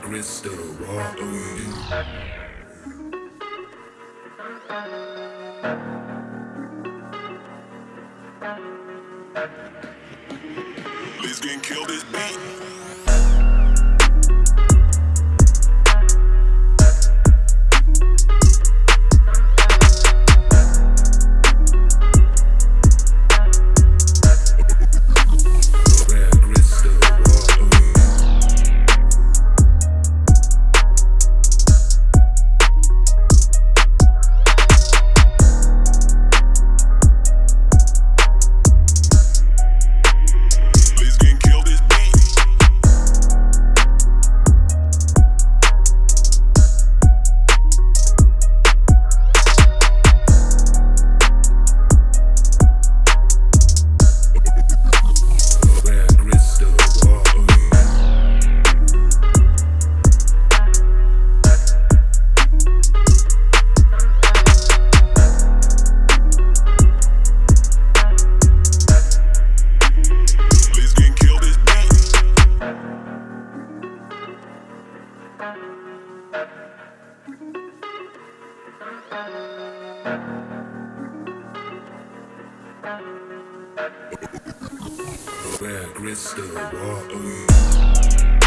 Crystal. Please get killed this beat. Where crystal water.